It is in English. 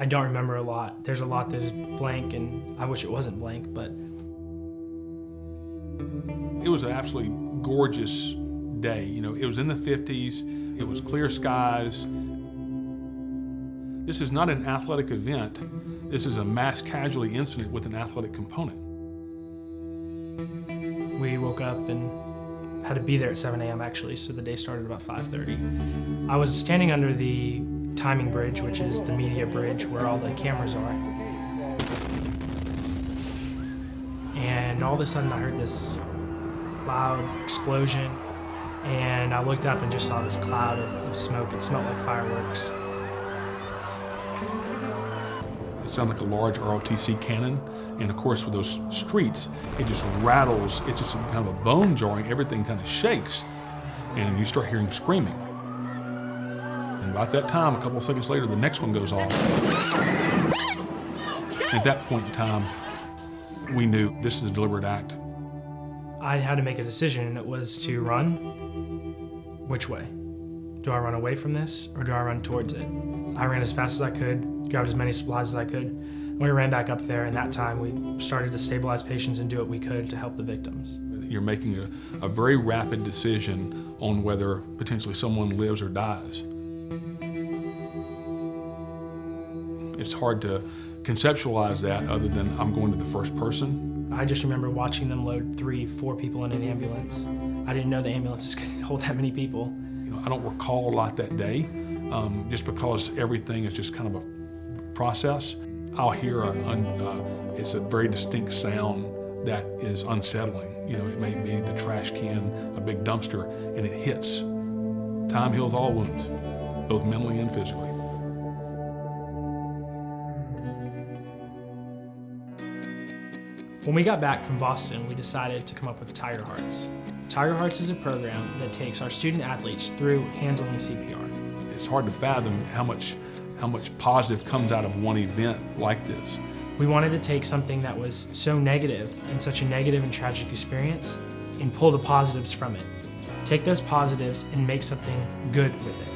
I don't remember a lot. There's a lot that is blank, and I wish it wasn't blank, but. It was an absolutely gorgeous day. You know, it was in the 50s, it was clear skies. This is not an athletic event. This is a mass casualty incident with an athletic component. We woke up and had to be there at 7 a.m. actually, so the day started about 5.30. I was standing under the timing bridge, which is the media bridge where all the cameras are. And all of a sudden I heard this loud explosion and I looked up and just saw this cloud of, of smoke. It smelled like fireworks. Sounds like a large ROTC cannon, and of course with those streets, it just rattles, it's just kind of a bone jarring, everything kind of shakes, and you start hearing screaming. And about that time, a couple of seconds later, the next one goes off. At that point in time, we knew this is a deliberate act. I had to make a decision, and it was to run. Which way? Do I run away from this, or do I run towards it? I ran as fast as I could, grabbed as many supplies as I could, and we ran back up there, and that time we started to stabilize patients and do what we could to help the victims. You're making a, a very rapid decision on whether potentially someone lives or dies. It's hard to conceptualize that other than I'm going to the first person. I just remember watching them load three, four people in an ambulance. I didn't know the ambulances could hold that many people. I don't recall a lot that day, um, just because everything is just kind of a process. I'll hear a, uh, it's a very distinct sound that is unsettling. You know, it may be the trash can, a big dumpster, and it hits. Time heals all wounds, both mentally and physically. When we got back from Boston, we decided to come up with Tiger Hearts. Tiger Hearts is a program that takes our student athletes through hands-on CPR. It's hard to fathom how much, how much positive comes out of one event like this. We wanted to take something that was so negative and such a negative and tragic experience and pull the positives from it. Take those positives and make something good with it.